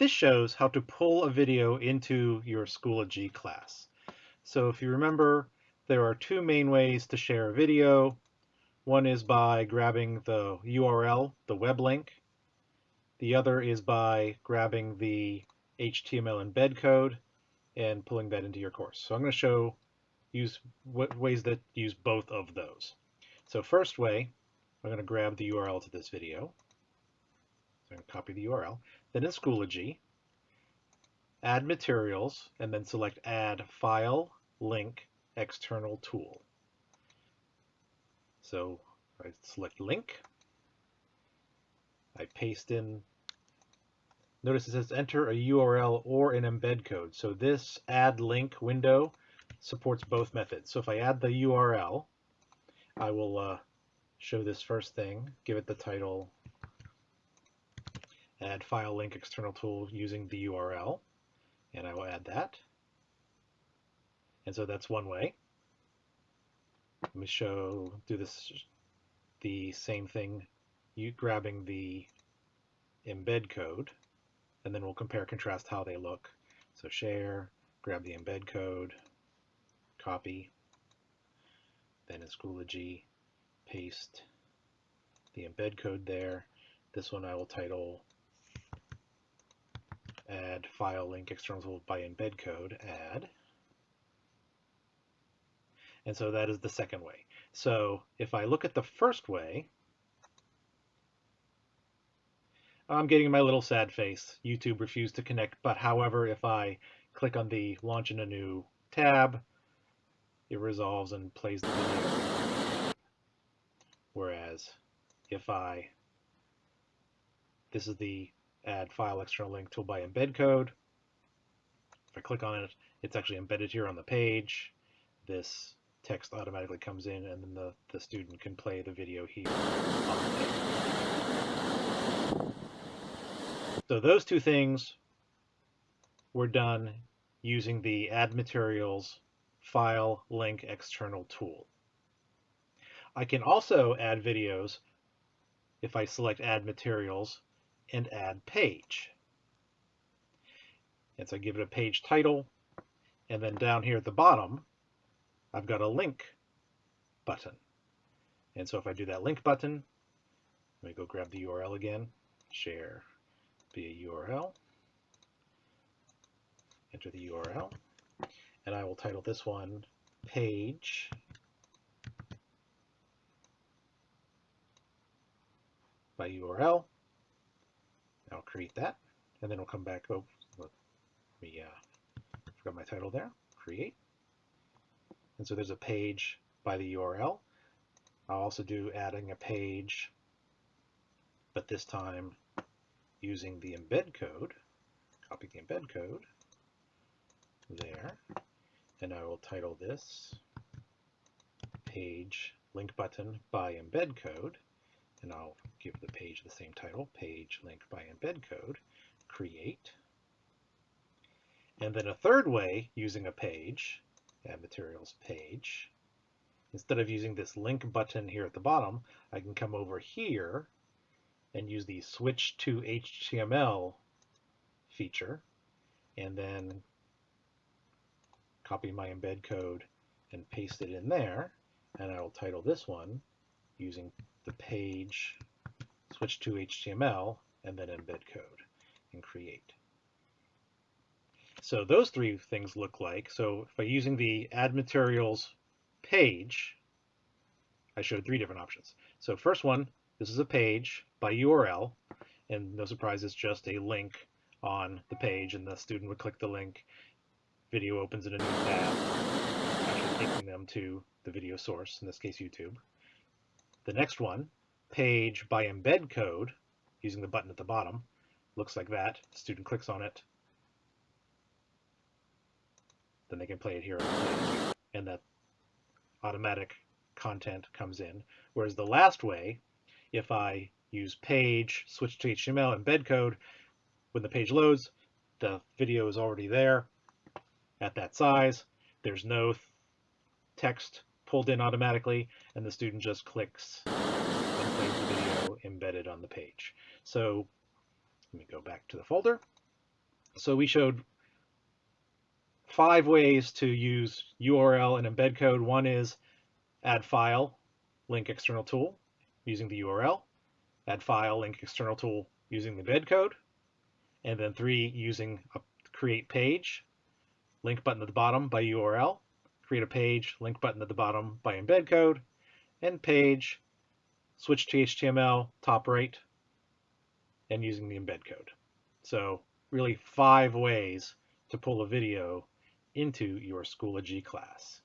This shows how to pull a video into your Schoology class. So if you remember, there are two main ways to share a video. One is by grabbing the URL, the web link. The other is by grabbing the HTML embed code and pulling that into your course. So I'm going to show use ways that use both of those. So first way, I'm going to grab the URL to this video. So I'm going to copy the URL. Then in Schoology, add materials, and then select add file, link, external tool. So I select link. I paste in, notice it says enter a URL or an embed code. So this add link window supports both methods. So if I add the URL, I will uh, show this first thing, give it the title, add file link external tool using the URL, and I will add that. And so that's one way. Let me show, do this, the same thing, you grabbing the embed code, and then we'll compare contrast how they look. So share, grab the embed code, copy, then in Schoology, paste the embed code there. This one I will title add file link external by embed code add. And so that is the second way. So if I look at the first way, I'm getting my little sad face. YouTube refused to connect, but however, if I click on the launch in a new tab, it resolves and plays the video. Whereas if I, this is the add file external link tool by embed code. If I click on it, it's actually embedded here on the page. This text automatically comes in and then the, the student can play the video here. So those two things were done using the add materials file link external tool. I can also add videos if I select add materials and add page. And so I give it a page title and then down here at the bottom I've got a link button. And so if I do that link button, let me go grab the URL again, share via URL, enter the URL, and I will title this one page by URL. I'll create that, and then we'll come back. Oh, let me uh, forgot my title there. Create, and so there's a page by the URL. I'll also do adding a page, but this time using the embed code. Copy the embed code there and I will title this page link button by embed code and I'll give the page the same title page link by embed code create and then a third way using a page add materials page instead of using this link button here at the bottom I can come over here and use the switch to HTML feature and then copy my embed code and paste it in there. And I will title this one using the page switch to HTML and then embed code and create. So those three things look like, so I'm using the add materials page, I showed three different options. So first one, this is a page by URL, and no surprise, it's just a link on the page, and the student would click the link video opens in a new tab, actually taking them to the video source, in this case YouTube. The next one, page by embed code, using the button at the bottom, looks like that. The student clicks on it, then they can play it here and that automatic content comes in. Whereas the last way, if I use page, switch to HTML, embed code, when the page loads, the video is already there, at that size. There's no text pulled in automatically, and the student just clicks and plays the video embedded on the page. So let me go back to the folder, So we showed five ways to use URL and embed code. One is add file, link external tool using the URL, add file, link external tool using the embed code, and then three, using a create page, link button at the bottom by URL, create a page, link button at the bottom by embed code, and page, switch to HTML, top right, and using the embed code. So really five ways to pull a video into your Schoology class.